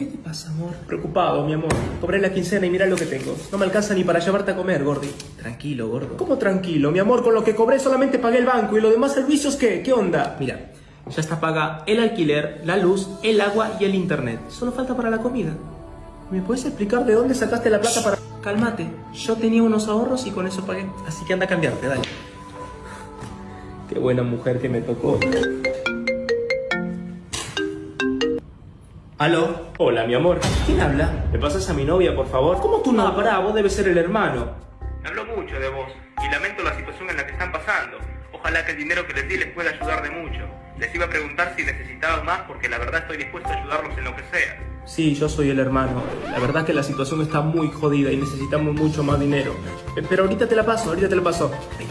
¿Qué te pasa, amor? Preocupado, mi amor. Cobré la quincena y mira lo que tengo. No me alcanza ni para llevarte a comer, Gordi. Tranquilo, gordo. ¿Cómo tranquilo, mi amor? Con lo que cobré solamente pagué el banco y los demás servicios, ¿qué? ¿Qué onda? Mira, ya está paga el alquiler, la luz, el agua y el internet. Solo falta para la comida. ¿Me puedes explicar de dónde sacaste la plata para...? Cálmate, yo tenía unos ahorros y con eso pagué. Así que anda a cambiarte, dale. Qué buena mujer que me tocó. ¿Aló? Hola, mi amor. ¿Quién habla? ¿Me pasas a mi novia, por favor? ¿Cómo tú no? Ah, pará, vos debes ser el hermano. Me habló mucho de vos y lamento la situación en la que están pasando. Ojalá que el dinero que les di les pueda ayudar de mucho. Les iba a preguntar si necesitaban más porque la verdad estoy dispuesto a ayudarlos en lo que sea. Sí, yo soy el hermano. La verdad es que la situación está muy jodida y necesitamos mucho más dinero. Eh, Pero ahorita te la paso, ahorita te la paso. Ay,